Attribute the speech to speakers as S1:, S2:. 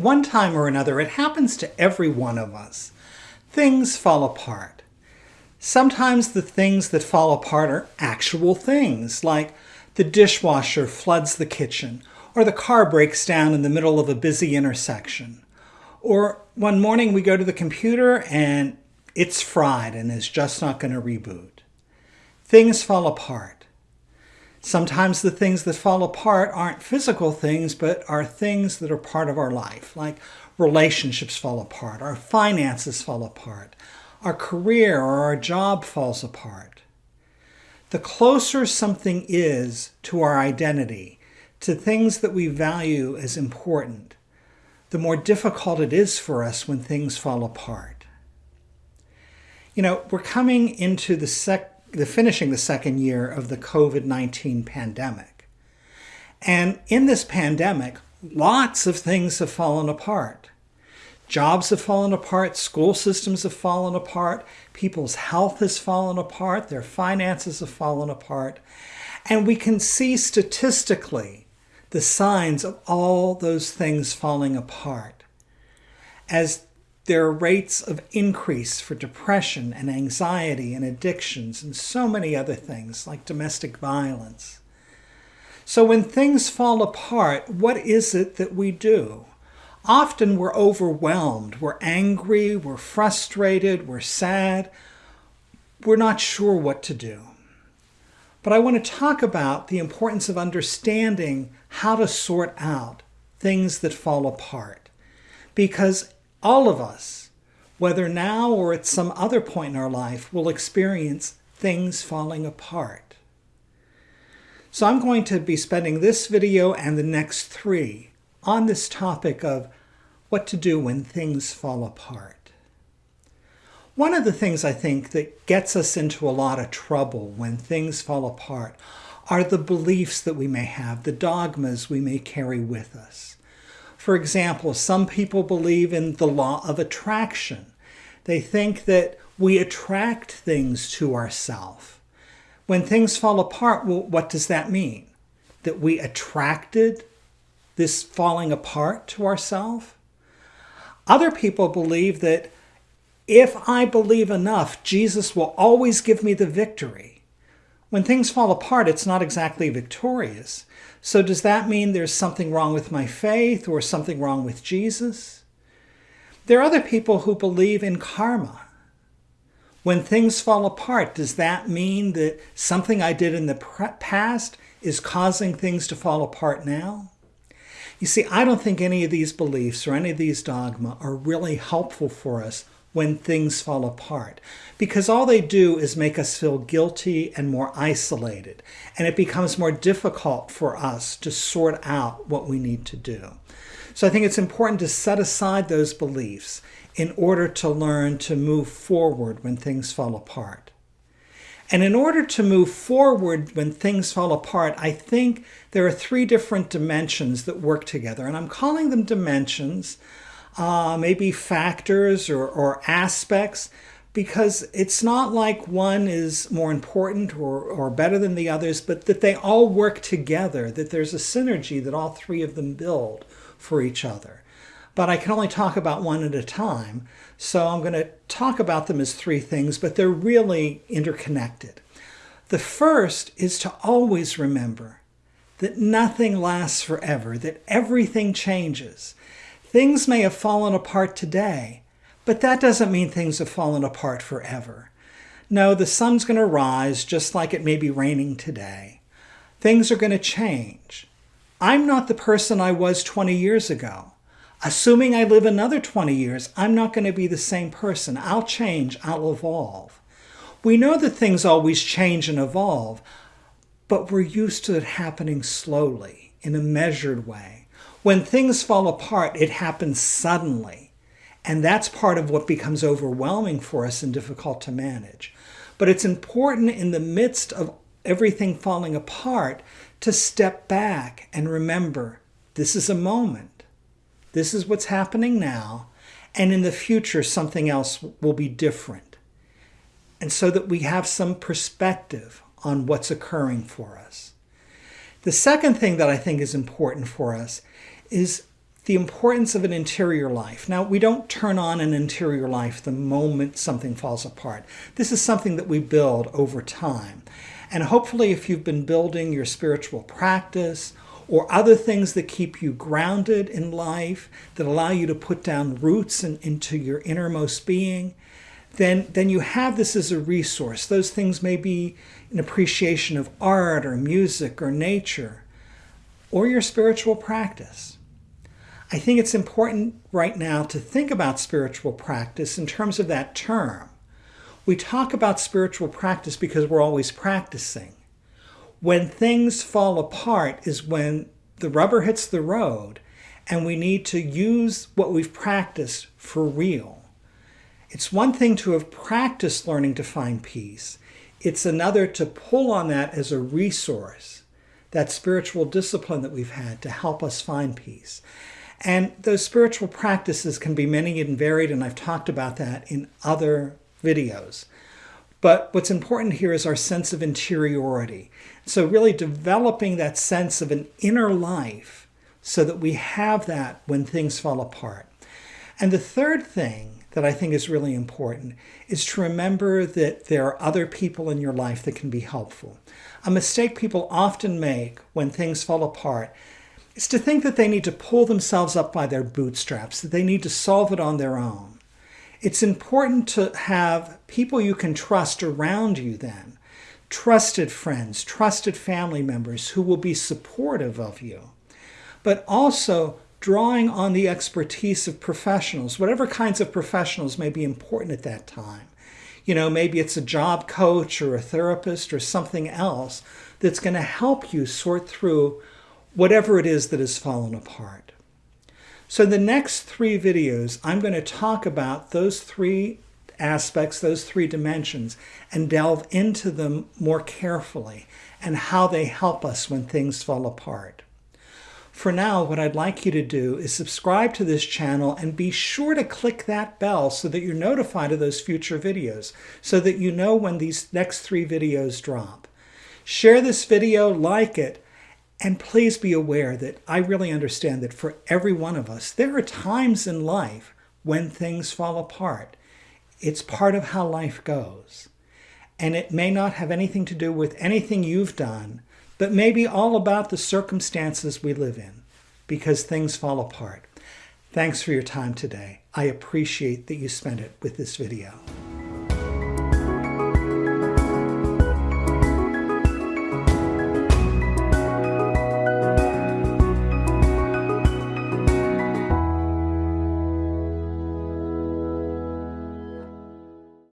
S1: one time or another, it happens to every one of us. Things fall apart. Sometimes the things that fall apart are actual things, like the dishwasher floods the kitchen, or the car breaks down in the middle of a busy intersection. Or one morning we go to the computer and it's fried and is just not going to reboot. Things fall apart. Sometimes the things that fall apart aren't physical things, but are things that are part of our life, like relationships fall apart, our finances fall apart, our career or our job falls apart. The closer something is to our identity, to things that we value as important, the more difficult it is for us when things fall apart. You know, we're coming into the sec the finishing the second year of the COVID-19 pandemic. And in this pandemic, lots of things have fallen apart. Jobs have fallen apart, school systems have fallen apart, people's health has fallen apart, their finances have fallen apart. And we can see statistically the signs of all those things falling apart. As there are rates of increase for depression and anxiety and addictions and so many other things like domestic violence. So when things fall apart, what is it that we do? Often we're overwhelmed, we're angry, we're frustrated, we're sad, we're not sure what to do. But I want to talk about the importance of understanding how to sort out things that fall apart. Because all of us, whether now or at some other point in our life, will experience things falling apart. So I'm going to be spending this video and the next three on this topic of what to do when things fall apart. One of the things I think that gets us into a lot of trouble when things fall apart are the beliefs that we may have, the dogmas we may carry with us. For example, some people believe in the law of attraction. They think that we attract things to ourselves. When things fall apart, well, what does that mean? That we attracted this falling apart to ourselves? Other people believe that if I believe enough, Jesus will always give me the victory. When things fall apart, it's not exactly victorious. So does that mean there's something wrong with my faith or something wrong with Jesus? There are other people who believe in karma. When things fall apart, does that mean that something I did in the past is causing things to fall apart now? You see, I don't think any of these beliefs or any of these dogma are really helpful for us when things fall apart. Because all they do is make us feel guilty and more isolated. And it becomes more difficult for us to sort out what we need to do. So I think it's important to set aside those beliefs in order to learn to move forward when things fall apart. And in order to move forward when things fall apart, I think there are three different dimensions that work together. And I'm calling them dimensions uh, maybe factors or, or aspects because it's not like one is more important or, or better than the others, but that they all work together, that there's a synergy that all three of them build for each other. But I can only talk about one at a time, so I'm going to talk about them as three things, but they're really interconnected. The first is to always remember that nothing lasts forever, that everything changes, Things may have fallen apart today, but that doesn't mean things have fallen apart forever. No, the sun's going to rise just like it may be raining today. Things are going to change. I'm not the person I was 20 years ago. Assuming I live another 20 years, I'm not going to be the same person. I'll change, I'll evolve. We know that things always change and evolve, but we're used to it happening slowly, in a measured way. When things fall apart, it happens suddenly. And that's part of what becomes overwhelming for us and difficult to manage. But it's important in the midst of everything falling apart to step back and remember this is a moment. This is what's happening now. And in the future, something else will be different. And so that we have some perspective on what's occurring for us. The second thing that I think is important for us is the importance of an interior life. Now, we don't turn on an interior life the moment something falls apart. This is something that we build over time. And hopefully, if you've been building your spiritual practice or other things that keep you grounded in life, that allow you to put down roots in, into your innermost being, then, then you have this as a resource. Those things may be an appreciation of art or music or nature or your spiritual practice. I think it's important right now to think about spiritual practice in terms of that term. We talk about spiritual practice because we're always practicing. When things fall apart is when the rubber hits the road and we need to use what we've practiced for real. It's one thing to have practiced learning to find peace. It's another to pull on that as a resource, that spiritual discipline that we've had to help us find peace. And those spiritual practices can be many and varied, and I've talked about that in other videos. But what's important here is our sense of interiority. So really developing that sense of an inner life so that we have that when things fall apart. And the third thing that I think is really important is to remember that there are other people in your life that can be helpful. A mistake people often make when things fall apart is to think that they need to pull themselves up by their bootstraps, that they need to solve it on their own. It's important to have people you can trust around you then, trusted friends, trusted family members who will be supportive of you, but also drawing on the expertise of professionals, whatever kinds of professionals may be important at that time. You know, maybe it's a job coach or a therapist or something else that's going to help you sort through whatever it is that has fallen apart. So the next three videos, I'm going to talk about those three aspects, those three dimensions, and delve into them more carefully and how they help us when things fall apart. For now, what I'd like you to do is subscribe to this channel and be sure to click that bell so that you're notified of those future videos, so that you know when these next three videos drop. Share this video, like it, and please be aware that I really understand that for every one of us, there are times in life when things fall apart. It's part of how life goes. And it may not have anything to do with anything you've done, but maybe all about the circumstances we live in because things fall apart. Thanks for your time today. I appreciate that you spent it with this video.